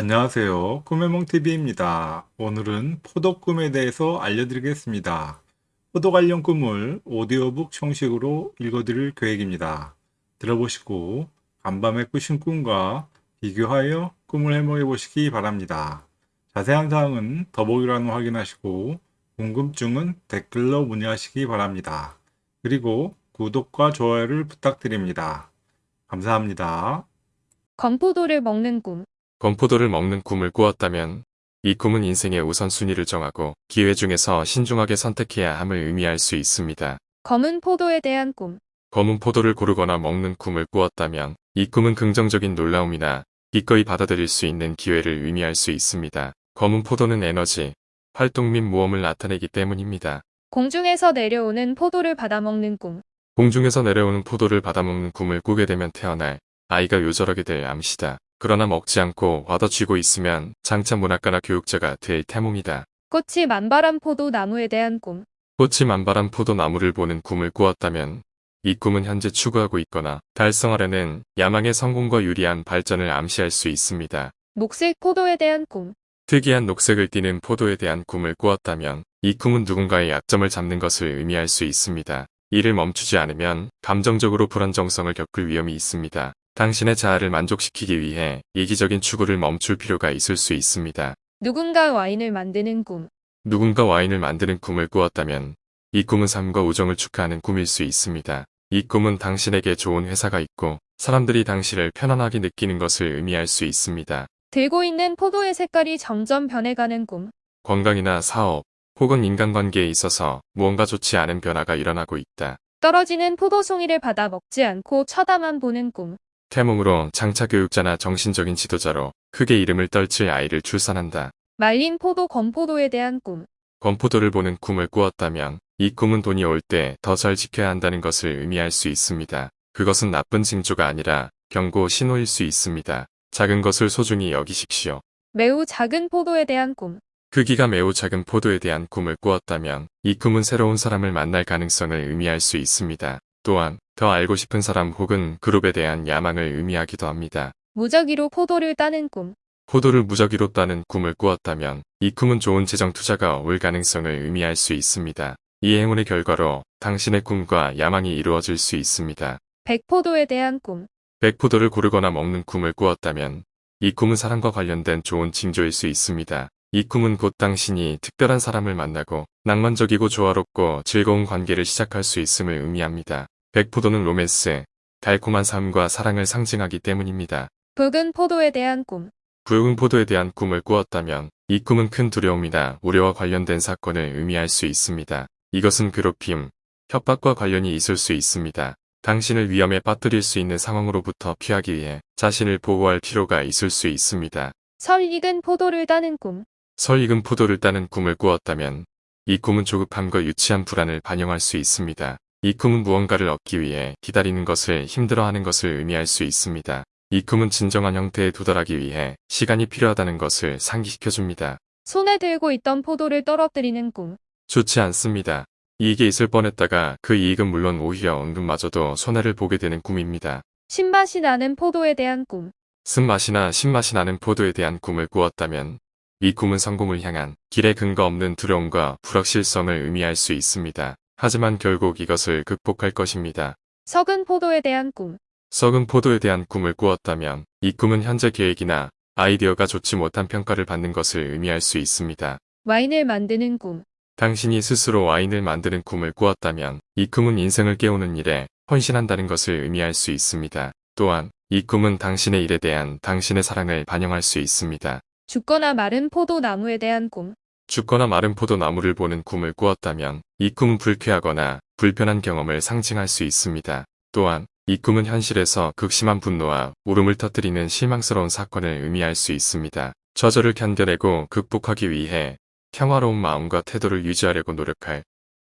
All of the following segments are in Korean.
안녕하세요. 꿈의몽TV입니다. 오늘은 포도 꿈에 대해서 알려드리겠습니다. 포도 관련 꿈을 오디오북 형식으로 읽어드릴 계획입니다. 들어보시고 간밤에 꾸신 꿈과 비교하여 꿈을 해몽해 보시기 바랍니다. 자세한 사항은 더보기란을 확인하시고 궁금증은 댓글로 문의하시기 바랍니다. 그리고 구독과 좋아요를 부탁드립니다. 감사합니다. 건포도를 먹는 꿈. 건포도를 먹는 꿈을 꾸었다면 이 꿈은 인생의 우선순위를 정하고 기회 중에서 신중하게 선택해야 함을 의미할 수 있습니다. 검은 포도에 대한 꿈. 검은 포도를 고르거나 먹는 꿈을 꾸었다면 이 꿈은 긍정적인 놀라움이나 기꺼이 받아들일 수 있는 기회를 의미할 수 있습니다. 검은 포도는 에너지, 활동 및 모험을 나타내기 때문입니다. 공중에서 내려오는 포도를 받아먹는 꿈. 공중에서 내려오는 포도를 받아먹는 꿈을 꾸게 되면 태어날 아이가 요절하게 될 암시다. 그러나 먹지 않고 받아쥐고 있으면 장차 문학가나 교육자가 될 태몽이다. 꽃이 만발한 포도 나무에 대한 꿈. 꽃이 만발한 포도나무를 보는 꿈을 꾸었다면 이 꿈은 현재 추구하고 있거나 달성하려는 야망의 성공과 유리한 발전을 암시할 수 있습니다. 녹색 포도에 대한 꿈. 특이한 녹색을 띠는 포도에 대한 꿈을 꾸었다면 이 꿈은 누군가의 약점을 잡는 것을 의미할 수 있습니다. 이를 멈추지 않으면 감정적으로 불안정성을 겪을 위험이 있습니다. 당신의 자아를 만족시키기 위해 이기적인 추구를 멈출 필요가 있을 수 있습니다. 누군가 와인을 만드는 꿈. 누군가 와인을 만드는 꿈을 꾸었다면 이 꿈은 삶과 우정을 축하하는 꿈일 수 있습니다. 이 꿈은 당신에게 좋은 회사가 있고 사람들이 당신을 편안하게 느끼는 것을 의미할 수 있습니다. 들고 있는 포도의 색깔이 점점 변해가는 꿈. 건강이나 사업 혹은 인간관계에 있어서 무언가 좋지 않은 변화가 일어나고 있다. 떨어지는 포도 송이를 받아 먹지 않고 쳐다만 보는 꿈. 태몽으로 장차 교육자나 정신적인 지도자로 크게 이름을 떨칠 아이를 출산한다. 말린 포도 건포도에 대한 꿈. 건포도를 보는 꿈을 꾸었다면 이 꿈은 돈이 올 때 더 잘 지켜야 한다는 것을 의미할 수 있습니다. 그것은 나쁜 징조가 아니라 경고 신호일 수 있습니다. 작은 것을 소중히 여기십시오. 매우 작은 포도에 대한 꿈. 크기가 매우 작은 포도에 대한 꿈을 꾸었다면 이 꿈은 새로운 사람을 만날 가능성을 의미할 수 있습니다. 또한 더 알고 싶은 사람 혹은 그룹에 대한 야망을 의미하기도 합니다. 무작위로 포도를 따는 꿈. 포도를 무작위로 따는 꿈을 꾸었다면 이 꿈은 좋은 재정 투자가 올 가능성을 의미할 수 있습니다. 이 행운의 결과로 당신의 꿈과 야망이 이루어질 수 있습니다. 백포도에 대한 꿈. 백포도를 고르거나 먹는 꿈을 꾸었다면 이 꿈은 사랑과 관련된 좋은 징조일 수 있습니다. 이 꿈은 곧 당신이 특별한 사람을 만나고 낭만적이고 조화롭고 즐거운 관계를 시작할 수 있음을 의미합니다. 백포도는 로맨스, 달콤한 삶과 사랑을 상징하기 때문입니다. 붉은 포도에 대한 꿈. 붉은 포도에 대한 꿈을 꾸었다면 이 꿈은 큰 두려움이나 우려와 관련된 사건을 의미할 수 있습니다. 이것은 괴롭힘, 협박과 관련이 있을 수 있습니다. 당신을 위험에 빠뜨릴 수 있는 상황으로부터 피하기 위해 자신을 보호할 필요가 있을 수 있습니다. 설 익은 포도를 따는 꿈. 설 익은 포도를 따는 꿈을 꾸었다면 이 꿈은 조급함과 유치한 불안을 반영할 수 있습니다. 이 꿈은 무언가를 얻기 위해 기다리는 것을 힘들어하는 것을 의미할 수 있습니다. 이 꿈은 진정한 형태에 도달하기 위해 시간이 필요하다는 것을 상기시켜줍니다. 손에 들고 있던 포도를 떨어뜨리는 꿈. 좋지 않습니다. 이익이 있을 뻔했다가 그 이익은 물론 오히려 은근마저도 손해를 보게 되는 꿈입니다. 신맛이 나는 포도에 대한 꿈. 쓴맛이나 신맛이 나는 포도에 대한 꿈을 꾸었다면 이 꿈은 성공을 향한 길에 근거 없는 두려움과 불확실성을 의미할 수 있습니다. 하지만 결국 이것을 극복할 것입니다. 썩은 포도에 대한 꿈. 썩은 포도에 대한 꿈을 꾸었다면 이 꿈은 현재 계획이나 아이디어가 좋지 못한 평가를 받는 것을 의미할 수 있습니다. 와인을 만드는 꿈. 당신이 스스로 와인을 만드는 꿈을 꾸었다면 이 꿈은 인생을 깨우는 일에 헌신한다는 것을 의미할 수 있습니다. 또한 이 꿈은 당신의 일에 대한 당신의 사랑을 반영할 수 있습니다. 죽거나 마른 포도 나무에 대한 꿈. 죽거나 마른 포도나무를 보는 꿈을 꾸었다면 이 꿈은 불쾌하거나 불편한 경험을 상징할 수 있습니다. 또한 이 꿈은 현실에서 극심한 분노와 울음을 터뜨리는 실망스러운 사건을 의미할 수 있습니다. 저절을 견뎌내고 극복하기 위해 평화로운 마음과 태도를 유지하려고 노력할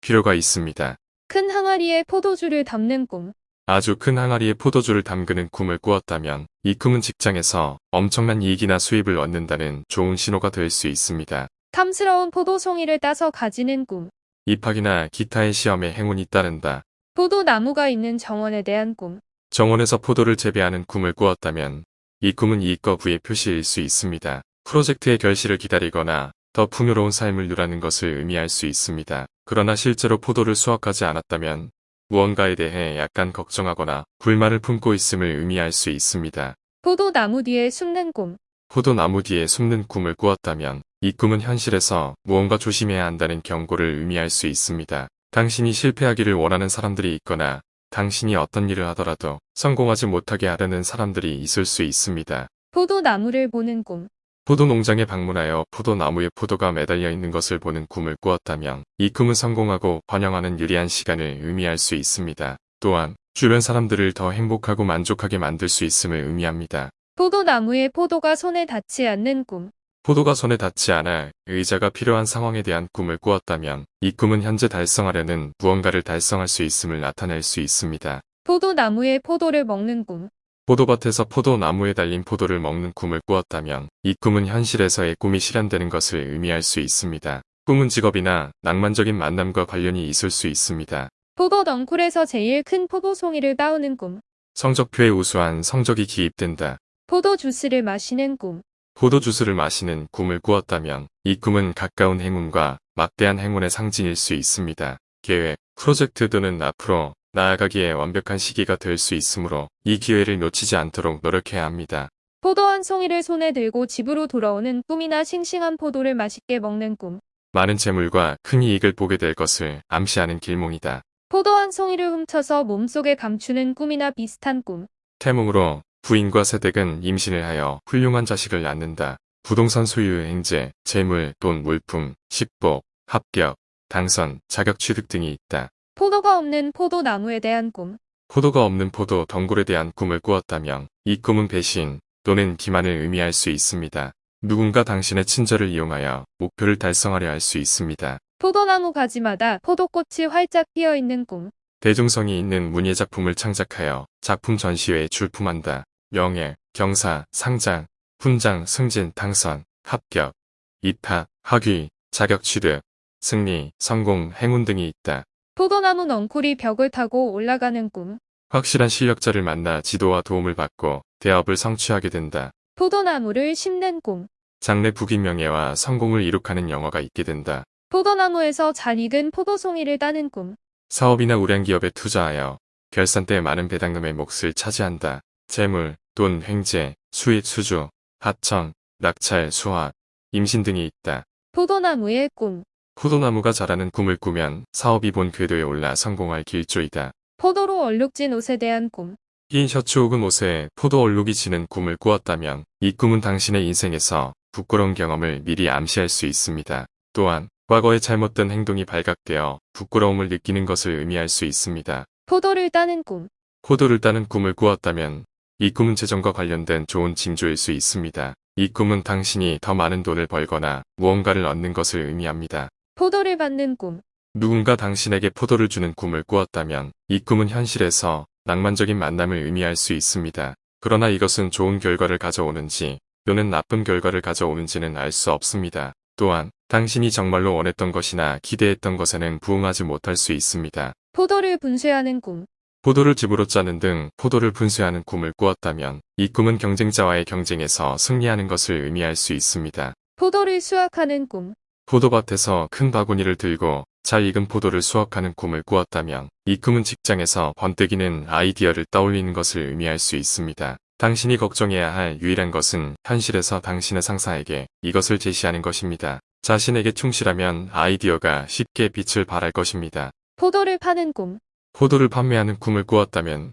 필요가 있습니다. 큰 항아리에 포도주를 담는 꿈. 아주 큰 항아리에 포도주를 담그는 꿈을 꾸었다면 이 꿈은 직장에서 엄청난 이익이나 수입을 얻는다는 좋은 신호가 될 수 있습니다. 탐스러운 포도송이를 따서 가지는 꿈. 입학이나 기타의 시험에 행운이 따른다. 포도나무가 있는 정원에 대한 꿈. 정원에서 포도를 재배하는 꿈을 꾸었다면 이 꿈은 이익과 부의 표시일 수 있습니다. 프로젝트의 결실을 기다리거나 더 풍요로운 삶을 누라는 것을 의미할 수 있습니다. 그러나 실제로 포도를 수확하지 않았다면 무언가에 대해 약간 걱정하거나 불만을 품고 있음을 의미할 수 있습니다. 포도나무 뒤에 숨는 꿈. 포도나무 뒤에 숨는 꿈을 꾸었다면 이 꿈은 현실에서 무언가 조심해야 한다는 경고를 의미할 수 있습니다. 당신이 실패하기를 원하는 사람들이 있거나 당신이 어떤 일을 하더라도 성공하지 못하게 하려는 사람들이 있을 수 있습니다. 포도나무를 보는 꿈. 포도 농장에 방문하여 포도나무에 포도가 매달려 있는 것을 보는 꿈을 꾸었다면 이 꿈은 성공하고 번영하는 유리한 시간을 의미할 수 있습니다. 또한 주변 사람들을 더 행복하고 만족하게 만들 수 있음을 의미합니다. 포도나무에 포도가 손에 닿지 않는 꿈. 포도가 손에 닿지 않아 의자가 필요한 상황에 대한 꿈을 꾸었다면 이 꿈은 현재 달성하려는 무언가를 달성할 수 있음을 나타낼 수 있습니다. 포도나무에 포도를 먹는 꿈. 포도밭에서 포도나무에 달린 포도를 먹는 꿈을 꾸었다면 이 꿈은 현실에서의 꿈이 실현되는 것을 의미할 수 있습니다. 꿈은 직업이나 낭만적인 만남과 관련이 있을 수 있습니다. 포도 넝쿨에서 제일 큰 포도송이를 따오는 꿈. 성적표에 우수한 성적이 기입된다. 포도 주스를 마시는 꿈. 포도 주스를 마시는 꿈을 꾸었다면 이 꿈은 가까운 행운과 막대한 행운의 상징일 수 있습니다. 계획, 프로젝트 등은 앞으로 나아가기에 완벽한 시기가 될 수 있으므로 이 기회를 놓치지 않도록 노력해야 합니다. 포도 한 송이를 손에 들고 집으로 돌아오는 꿈이나 싱싱한 포도를 맛있게 먹는 꿈. 많은 재물과 큰 이익을 보게 될 것을 암시하는 길몽이다. 포도 한 송이를 훔쳐서 몸속에 감추는 꿈이나 비슷한 꿈. 태몽으로 부인과 세댁은 임신을 하여 훌륭한 자식을 낳는다. 부동산 소유의 행제, 재물, 돈, 물품, 식복, 합격, 당선, 자격 취득 등이 있다. 포도가 없는 포도나무에 대한 꿈. 포도가 없는 포도 덩굴에 대한 꿈을 꾸었다면 이 꿈은 배신 또는 기만을 의미할 수 있습니다. 누군가 당신의 친절을 이용하여 목표를 달성하려 할 수 있습니다. 포도나무 가지마다 포도꽃이 활짝 피어 있는 꿈. 대중성이 있는 문예 작품을 창작하여 작품 전시회에 출품한다. 명예, 경사, 상장, 훈장, 승진, 당선, 합격, 입학, 학위, 자격 취득, 승리, 성공, 행운 등이 있다. 포도나무 넝쿨이 벽을 타고 올라가는 꿈. 확실한 실력자를 만나 지도와 도움을 받고 대업을 성취하게 된다. 포도나무를 심는 꿈. 장래 부귀 명예와 성공을 이룩하는 영화가 있게 된다. 포도나무에서 잘 익은 포도송이를 따는 꿈. 사업이나 우량기업에 투자하여 결산 때 많은 배당금의 몫을 차지한다. 재물, 돈, 횡재, 수입, 수주, 하청, 낙찰, 수확, 임신 등이 있다. 포도나무의 꿈. 포도나무가 자라는 꿈을 꾸면 사업이 본 궤도에 올라 성공할 길조이다. 포도로 얼룩진 옷에 대한 꿈. 흰 셔츠 혹은 옷에 포도 얼룩이 지는 꿈을 꾸었다면 이 꿈은 당신의 인생에서 부끄러운 경험을 미리 암시할 수 있습니다. 또한 과거의 잘못된 행동이 발각되어 부끄러움을 느끼는 것을 의미할 수 있습니다. 포도를 따는 꿈. 포도를 따는 꿈을 꾸었다면 이 꿈은 재정과 관련된 좋은 징조일 수 있습니다. 이 꿈은 당신이 더 많은 돈을 벌거나 무언가를 얻는 것을 의미합니다. 포도를 받는 꿈. 누군가 당신에게 포도를 주는 꿈을 꾸었다면 이 꿈은 현실에서 낭만적인 만남을 의미할 수 있습니다. 그러나 이것은 좋은 결과를 가져오는지 또는 나쁜 결과를 가져오는지는 알 수 없습니다. 또한 당신이 정말로 원했던 것이나 기대했던 것에는 부응하지 못할 수 있습니다. 포도를 분쇄하는 꿈. 포도를 집으로 짜는 등 포도를 분쇄하는 꿈을 꾸었다면 이 꿈은 경쟁자와의 경쟁에서 승리하는 것을 의미할 수 있습니다. 포도를 수확하는 꿈. 포도밭에서 큰 바구니를 들고 잘 익은 포도를 수확하는 꿈을 꾸었다면 이 꿈은 직장에서 번뜩이는 아이디어를 떠올리는 것을 의미할 수 있습니다. 당신이 걱정해야 할 유일한 것은 현실에서 당신의 상사에게 이것을 제시하는 것입니다. 자신에게 충실하면 아이디어가 쉽게 빛을 발할 것입니다. 포도를 파는 꿈. 포도를 판매하는 꿈을 꾸었다면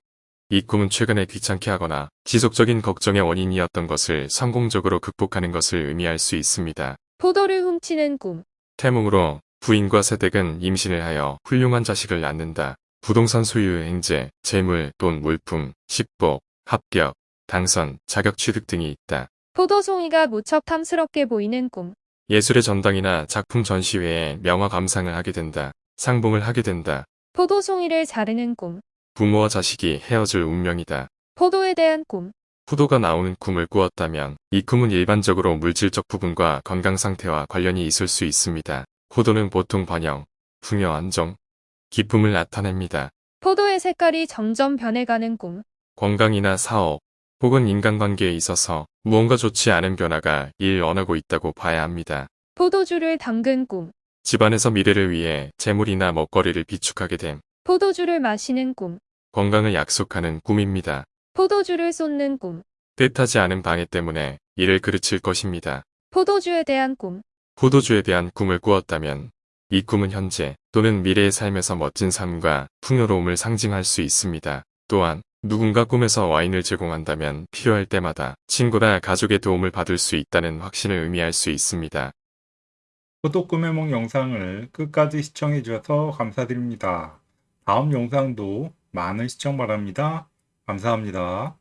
이 꿈은 최근에 귀찮게 하거나 지속적인 걱정의 원인이었던 것을 성공적으로 극복하는 것을 의미할 수 있습니다. 포도를 훔치는 꿈. 태몽으로 부인과 세댁은 임신을 하여 훌륭한 자식을 낳는다. 부동산 소유의 행제, 재물, 돈, 물품, 식복, 합격, 당선, 자격 취득 등이 있다. 포도송이가 무척 탐스럽게 보이는 꿈. 예술의 전당이나 작품 전시회에 명화 감상을 하게 된다. 상봉을 하게 된다. 포도송이를 자르는 꿈. 부모와 자식이 헤어질 운명이다. 포도에 대한 꿈. 포도가 나오는 꿈을 꾸었다면 이 꿈은 일반적으로 물질적 부분과 건강 상태와 관련이 있을 수 있습니다. 포도는 보통 번영, 풍요 안정, 기쁨을 나타냅니다. 포도의 색깔이 점점 변해가는 꿈. 건강이나 사업, 혹은 인간관계에 있어서 무언가 좋지 않은 변화가 일어나고 있다고 봐야 합니다. 포도주를 담근 꿈. 집안에서 미래를 위해 재물이나 먹거리를 비축하게 됨, 포도주를 마시는 꿈. 건강을 약속하는 꿈입니다. 포도주를 쏟는 꿈. 뜻하지 않은 방해 때문에 일을 그르칠 것입니다. 포도주에 대한 꿈. 포도주에 대한 꿈을 꾸었다면 이 꿈은 현재 또는 미래의 삶에서 멋진 삶과 풍요로움을 상징할 수 있습니다. 또한 누군가 꿈에서 와인을 제공한다면 필요할 때마다 친구나 가족의 도움을 받을 수 있다는 확신을 의미할 수 있습니다. 포도 꿈의梦 영상을 끝까지 시청해 주셔서 감사드립니다. 다음 영상도 많은 시청 바랍니다. 감사합니다.